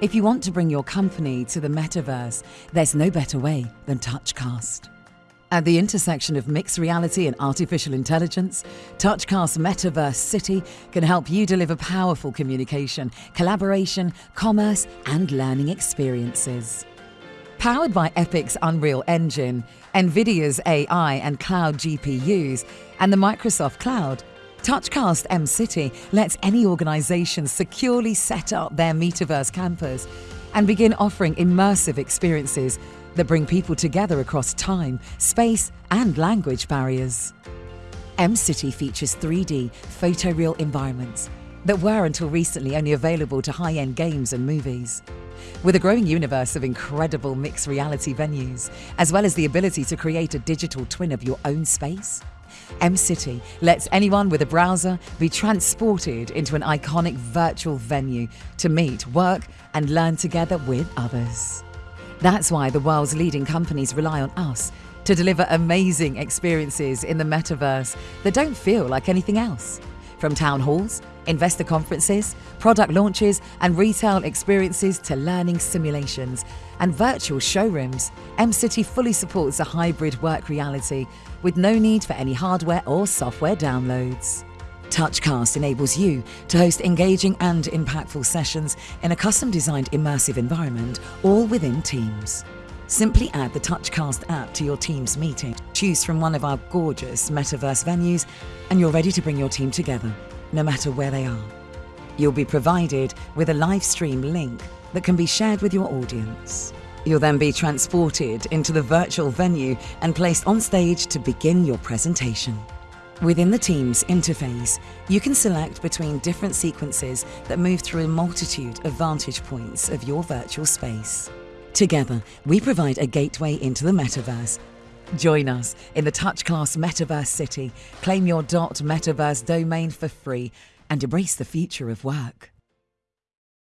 If you want to bring your company to the metaverse, there's no better way than Touchcast. At the intersection of mixed reality and artificial intelligence, Touchcast Metaverse City can help you deliver powerful communication, collaboration, commerce, and learning experiences. Powered by Epic's Unreal Engine, NVIDIA's AI and cloud GPUs, and the Microsoft Cloud, Touchcast M City lets any organisation securely set up their metaverse campus and begin offering immersive experiences that bring people together across time, space, and language barriers. M City features 3D photoreal environments that were until recently only available to high end games and movies. With a growing universe of incredible mixed reality venues, as well as the ability to create a digital twin of your own space, M City lets anyone with a browser be transported into an iconic virtual venue to meet, work, and learn together with others. That's why the world's leading companies rely on us to deliver amazing experiences in the metaverse that don't feel like anything else. From town halls, investor conferences, product launches, and retail experiences to learning simulations and virtual showrooms, MCity fully supports a hybrid work reality with no need for any hardware or software downloads. Touchcast enables you to host engaging and impactful sessions in a custom designed immersive environment, all within Teams. Simply add the Touchcast app to your Teams meeting, choose from one of our gorgeous metaverse venues, and you're ready to bring your team together, no matter where they are. You'll be provided with a live stream link that can be shared with your audience. You'll then be transported into the virtual venue and placed on stage to begin your presentation. Within the Teams interface, you can select between different sequences that move through a multitude of vantage points of your virtual space. Together, we provide a gateway into the metaverse. Join us in the Touchcast Metaverse City, claim your .metaverse domain for free, and embrace the future of work.